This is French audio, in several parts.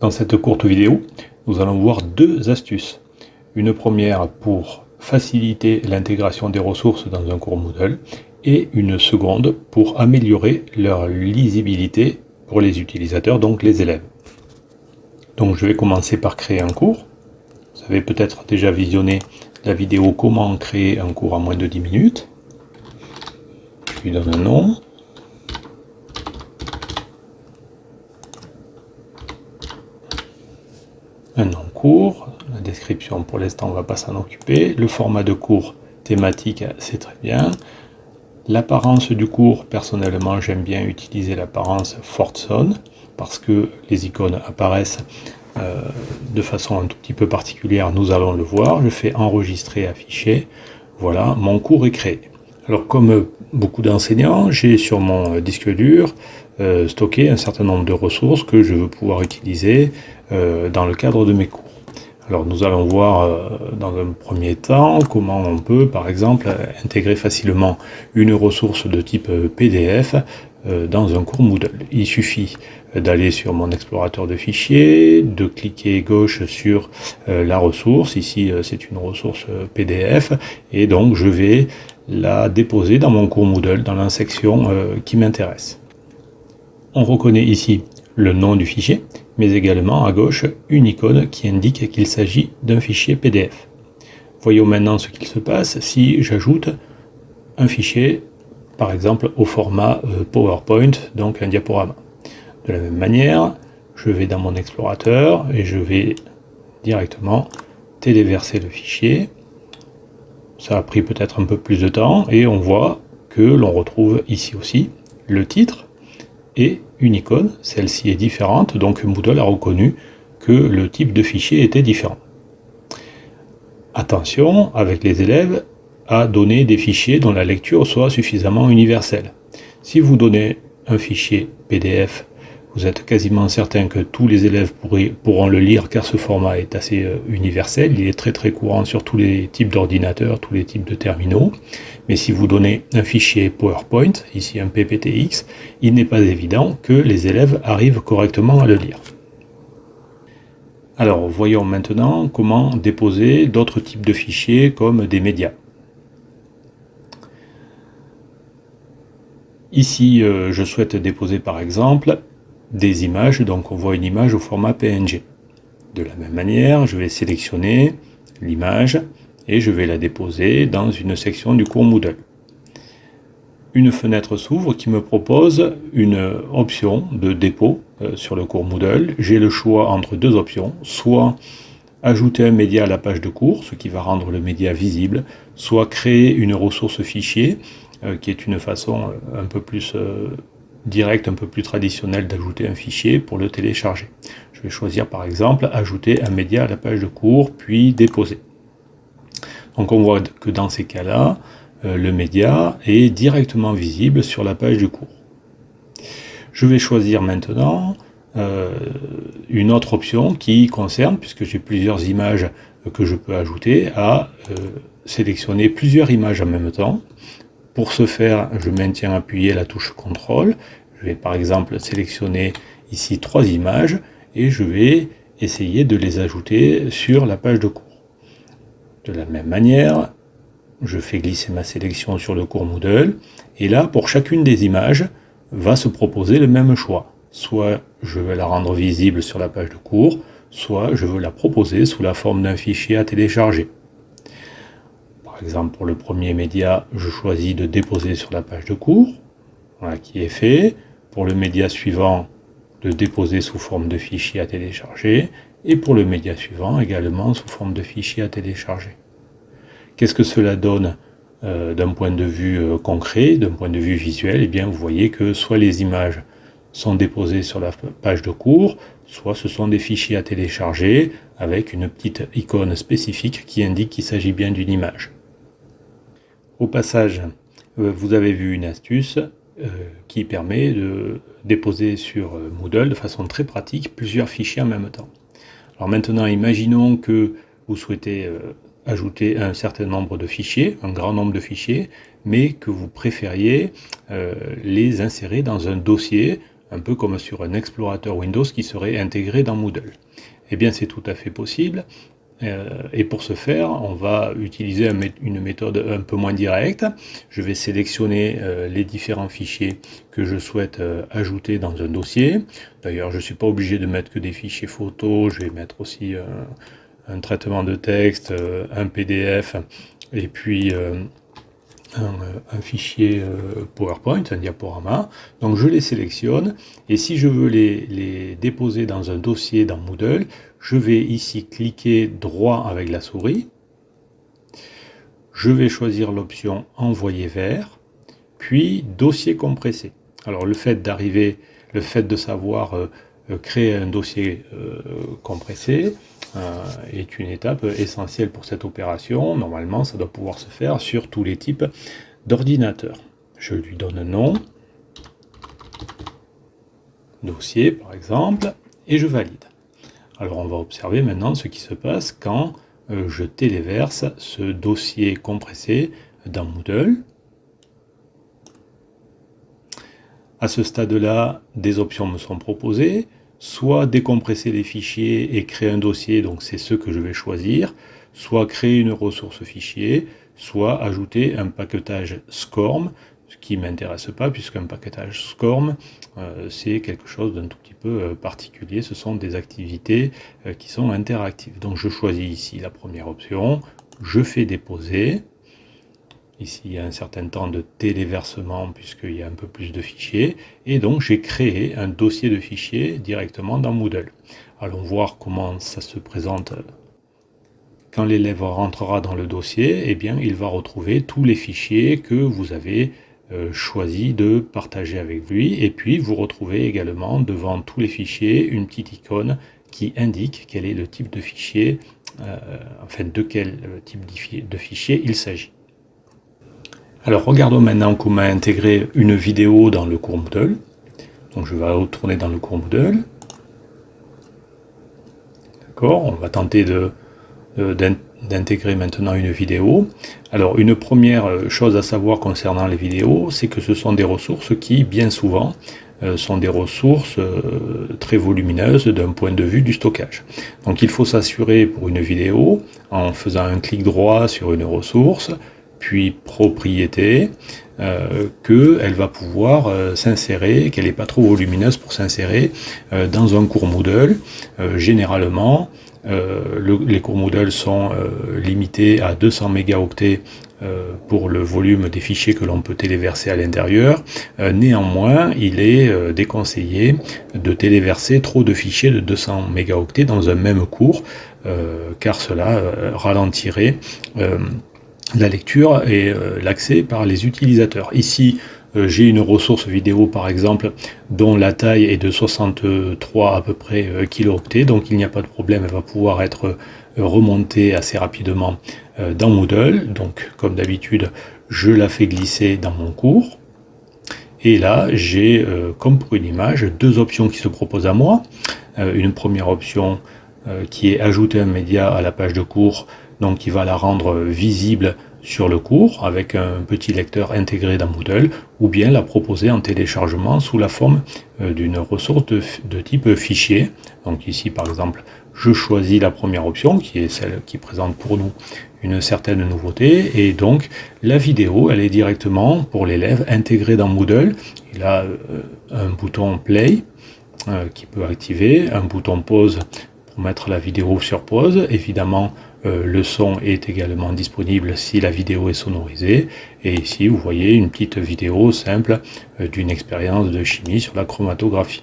Dans cette courte vidéo, nous allons voir deux astuces. Une première pour faciliter l'intégration des ressources dans un cours Moodle et une seconde pour améliorer leur lisibilité pour les utilisateurs, donc les élèves. Donc je vais commencer par créer un cours. Vous avez peut-être déjà visionné la vidéo comment créer un cours en moins de 10 minutes. Je lui donne un nom. Un nom court, la description pour l'instant on va pas s'en occuper, le format de cours thématique c'est très bien, l'apparence du cours, personnellement j'aime bien utiliser l'apparence Fortson parce que les icônes apparaissent euh, de façon un tout petit peu particulière, nous allons le voir, je fais enregistrer, afficher, voilà, mon cours est créé. Alors comme beaucoup d'enseignants, j'ai sur mon disque dur euh, stocké un certain nombre de ressources que je veux pouvoir utiliser euh, dans le cadre de mes cours. Alors nous allons voir euh, dans un premier temps comment on peut par exemple intégrer facilement une ressource de type PDF dans un cours Moodle. Il suffit d'aller sur mon explorateur de fichiers, de cliquer gauche sur la ressource, ici c'est une ressource PDF, et donc je vais la déposer dans mon cours Moodle, dans la section qui m'intéresse. On reconnaît ici le nom du fichier, mais également à gauche une icône qui indique qu'il s'agit d'un fichier PDF. Voyons maintenant ce qu'il se passe si j'ajoute un fichier, par exemple au format euh, PowerPoint, donc un diaporama. De la même manière, je vais dans mon explorateur et je vais directement téléverser le fichier. Ça a pris peut-être un peu plus de temps et on voit que l'on retrouve ici aussi le titre, et une icône, celle-ci est différente, donc Moodle a reconnu que le type de fichier était différent. Attention, avec les élèves, à donner des fichiers dont la lecture soit suffisamment universelle. Si vous donnez un fichier PDF vous êtes quasiment certain que tous les élèves pourront le lire car ce format est assez euh, universel, il est très très courant sur tous les types d'ordinateurs, tous les types de terminaux. Mais si vous donnez un fichier PowerPoint, ici un PPTX, il n'est pas évident que les élèves arrivent correctement à le lire. Alors voyons maintenant comment déposer d'autres types de fichiers comme des médias. Ici, euh, je souhaite déposer par exemple des images, donc on voit une image au format PNG. De la même manière, je vais sélectionner l'image et je vais la déposer dans une section du cours Moodle. Une fenêtre s'ouvre qui me propose une option de dépôt euh, sur le cours Moodle. J'ai le choix entre deux options, soit ajouter un média à la page de cours, ce qui va rendre le média visible, soit créer une ressource fichier, euh, qui est une façon euh, un peu plus direct un peu plus traditionnel d'ajouter un fichier pour le télécharger. Je vais choisir par exemple ajouter un média à la page de cours, puis déposer. Donc on voit que dans ces cas-là, euh, le média est directement visible sur la page du cours. Je vais choisir maintenant euh, une autre option qui concerne, puisque j'ai plusieurs images que je peux ajouter, à euh, sélectionner plusieurs images en même temps. Pour ce faire, je maintiens appuyé la touche CTRL. Je vais par exemple sélectionner ici trois images et je vais essayer de les ajouter sur la page de cours. De la même manière, je fais glisser ma sélection sur le cours Moodle et là, pour chacune des images, va se proposer le même choix. Soit je veux la rendre visible sur la page de cours, soit je veux la proposer sous la forme d'un fichier à télécharger. Par exemple, pour le premier média, je choisis de déposer sur la page de cours, qui est fait. Pour le média suivant, de déposer sous forme de fichier à télécharger, et pour le média suivant également sous forme de fichier à télécharger. Qu'est-ce que cela donne euh, d'un point de vue euh, concret, d'un point de vue visuel? Eh bien, vous voyez que soit les images sont déposées sur la page de cours, soit ce sont des fichiers à télécharger avec une petite icône spécifique qui indique qu'il s'agit bien d'une image. Au passage, euh, vous avez vu une astuce euh, qui permet de déposer sur euh, Moodle de façon très pratique plusieurs fichiers en même temps. Alors maintenant, imaginons que vous souhaitez ajouter un certain nombre de fichiers, un grand nombre de fichiers, mais que vous préfériez les insérer dans un dossier, un peu comme sur un explorateur Windows qui serait intégré dans Moodle. Eh bien, c'est tout à fait possible. Euh, et pour ce faire, on va utiliser une méthode un peu moins directe. Je vais sélectionner euh, les différents fichiers que je souhaite euh, ajouter dans un dossier. D'ailleurs, je ne suis pas obligé de mettre que des fichiers photos, je vais mettre aussi un traitement de texte, un PDF, et puis un, fichier PowerPoint, un diaporama. Donc je les sélectionne, et si je veux les, les déposer dans un dossier dans Moodle, je vais ici cliquer droit avec la souris. Je vais choisir l'option Envoyer vers, puis Dossier compressé. Alors le fait d'arriver, le fait de savoir euh, euh, créer un dossier euh, compressé est une étape essentielle pour cette opération. Normalement, ça doit pouvoir se faire sur tous les types d'ordinateurs. Je lui donne un nom, dossier par exemple, et je valide. Alors on va observer maintenant ce qui se passe quand euh, je téléverse ce dossier compressé dans Moodle. À ce stade-là, des options me sont proposées, soit décompresser les fichiers et créer un dossier, donc c'est ce que je vais choisir, soit créer une ressource fichier, soit ajouter un paquetage SCORM, qui m'intéresse pas puisqu'un paquetage SCORM, euh, c'est quelque chose d'un tout petit peu euh, particulier. Ce sont des activités euh, qui sont interactives. Donc je choisis ici la première option, je fais déposer. Ici, il y a un certain temps de téléversement puisqu'il y a un peu plus de fichiers. Et donc, j'ai créé un dossier de fichiers directement dans Moodle. Allons voir comment ça se présente. Quand l'élève rentrera dans le dossier, eh bien, il va retrouver tous les fichiers que vous avez choisi de partager avec lui. Et puis, vous retrouvez également devant tous les fichiers une petite icône qui indique quel est le type de fichier, euh, enfin de quel euh, type de fichier il s'agit. Alors regardons maintenant comment intégrer une vidéo dans le cours Moodle. Donc je vais retourner dans le cours Moodle. D'accord, on va tenter de, d'intégrer maintenant une vidéo. Alors une première euh, chose à savoir concernant les vidéos, c'est que ce sont des ressources qui, bien souvent, euh, sont des ressources euh, très volumineuses d'un point de vue du stockage. Donc il faut s'assurer pour une vidéo, en faisant un clic droit sur une ressource, puis propriété, qu'elle va pouvoir s'insérer, qu'elle n'est pas trop volumineuse pour s'insérer dans un cours Moodle. généralement, euh, les cours Moodle sont euh, limités à 200 mégaoctets euh, pour le volume des fichiers que l'on peut téléverser à l'intérieur. néanmoins, il est déconseillé de téléverser trop de fichiers de 200 mégaoctets dans un même cours, car cela ralentirait la lecture et l'accès par les utilisateurs. Ici, j'ai une ressource vidéo par exemple dont la taille est de 63 à peu près euh, kilooctets, donc il n'y a pas de problème, elle va pouvoir être euh, remontée assez rapidement dans Moodle. Donc comme d'habitude, je la fais glisser dans mon cours. Et là, j'ai, comme pour une image, deux options qui se proposent à moi. une première option qui est ajouter un média à la page de cours, donc qui va la rendre visible sur le cours avec un petit lecteur intégré dans Moodle ou bien la proposer en téléchargement sous la forme euh, d'une ressource de, type fichier. Donc ici par exemple je choisis la première option qui est celle qui présente pour nous une certaine nouveauté et donc la vidéo elle est directement pour l'élève intégrée dans Moodle. Il a euh, un bouton play euh, qui peut activer, un bouton pause pour mettre la vidéo sur pause, évidemment euh, le son est également disponible si la vidéo est sonorisée. Et ici, vous voyez une petite vidéo simple euh, d'une expérience de chimie sur la chromatographie.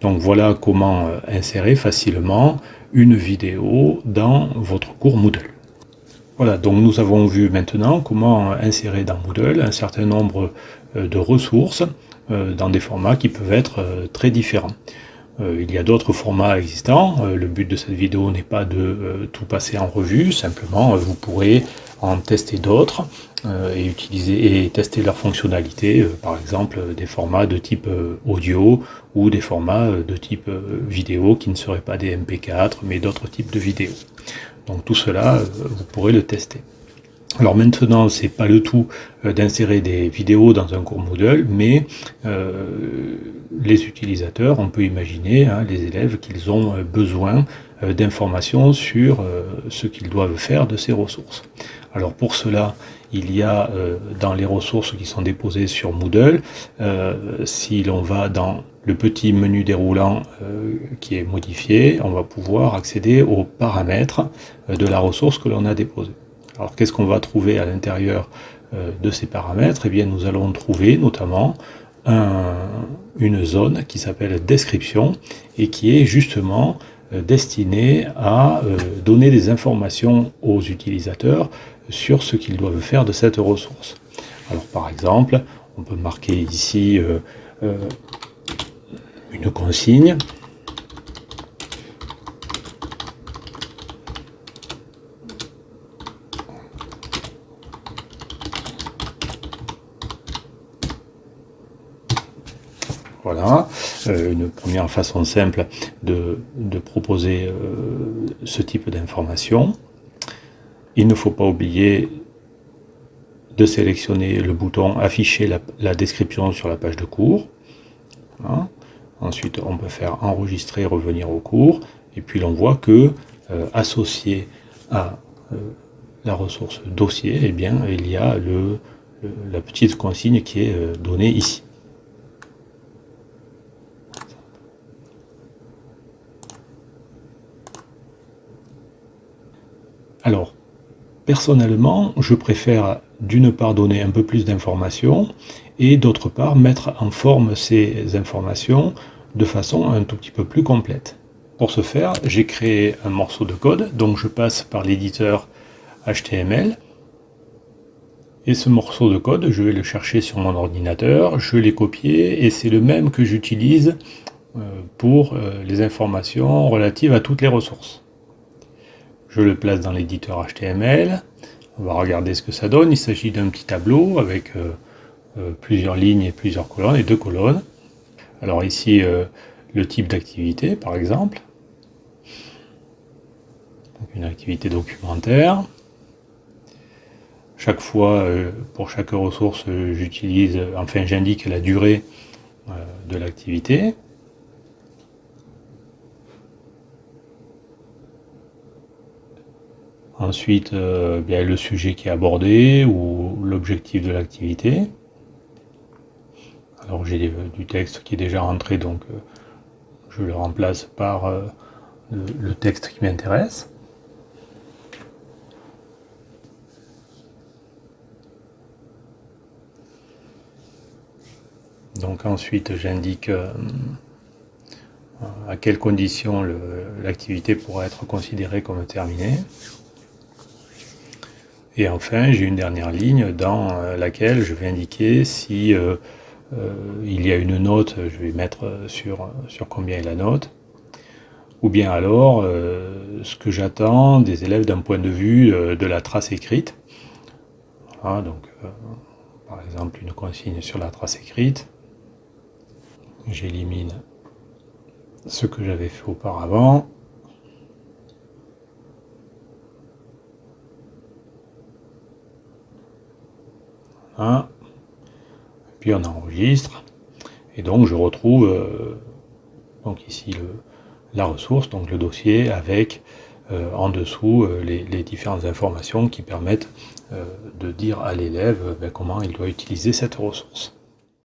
Donc voilà comment euh, insérer facilement une vidéo dans votre cours Moodle. Voilà, donc nous avons vu maintenant comment insérer dans Moodle un certain nombre de ressources dans des formats qui peuvent être très différents. Euh, il y a d'autres formats existants. Euh, le but de cette vidéo n'est pas de euh, tout passer en revue, simplement vous pourrez en tester d'autres et utiliser et tester leurs fonctionnalités, par exemple des formats de type audio ou des formats de type vidéo qui ne seraient pas des MP4 mais d'autres types de vidéos. Donc tout cela, vous pourrez le tester. Alors maintenant, c'est pas le tout euh, d'insérer des vidéos dans un cours Moodle, mais euh, les utilisateurs, on peut imaginer, hein, les élèves, qu'ils ont euh, besoin d'informations sur ce qu'ils doivent faire de ces ressources. Alors pour cela, il y a dans les ressources qui sont déposées sur Moodle, si l'on va dans le petit menu déroulant qui est modifié, on va pouvoir accéder aux paramètres de la ressource que l'on a déposée. Alors qu'est-ce qu'on va trouver à l'intérieur euh, de ces paramètres? Eh bien nous allons trouver notamment une zone qui s'appelle description et qui est justement euh, destinée à euh, donner des informations aux utilisateurs sur ce qu'ils doivent faire de cette ressource. Alors par exemple, on peut marquer ici une consigne Voilà, euh, une première façon simple de, proposer euh, ce type d'information. Il ne faut pas oublier de sélectionner le bouton afficher la, description sur la page de cours. Hein. Ensuite, on peut faire enregistrer, revenir au cours. Et puis l'on voit que euh, associé à la ressource dossier, eh il y a la petite consigne qui est donnée ici. Alors, personnellement, je préfère d'une part donner un peu plus d'informations et d'autre part mettre en forme ces informations de façon un tout petit peu plus complète. Pour ce faire, j'ai créé un morceau de code, donc je passe par l'éditeur HTML. Et ce morceau de code, je vais le chercher sur mon ordinateur, je l'ai copié et c'est le même que j'utilise euh, pour euh, les informations relatives à toutes les ressources. Je le place dans l'éditeur HTML. On va regarder ce que ça donne. Il s'agit d'un petit tableau avec euh, euh, plusieurs lignes et plusieurs colonnes, et deux colonnes. Alors ici, euh, le type d'activité, par exemple. une activité documentaire. Chaque fois, pour chaque ressource, j'utilise, enfin j'indique la durée de l'activité. Ensuite, euh, bien, le sujet qui est abordé ou l'objectif de l'activité. Alors j'ai du texte qui est déjà rentré, donc euh, je le remplace par euh, le, texte qui m'intéresse. Donc ensuite j'indique à quelles conditions l'activité pourra être considérée comme terminée. Et enfin, j'ai une dernière ligne dans euh, laquelle je vais indiquer si euh, euh, il y a une note, je vais mettre sur, sur combien est la note, ou bien alors ce que j'attends des élèves d'un point de vue de la trace écrite. donc, par exemple, une consigne sur la trace écrite. J'élimine ce que j'avais fait auparavant. Puis on enregistre, et donc je retrouve euh, donc ici la ressource, donc le dossier avec euh, en dessous euh, les, différentes informations qui permettent de dire à l'élève ben, comment il doit utiliser cette ressource.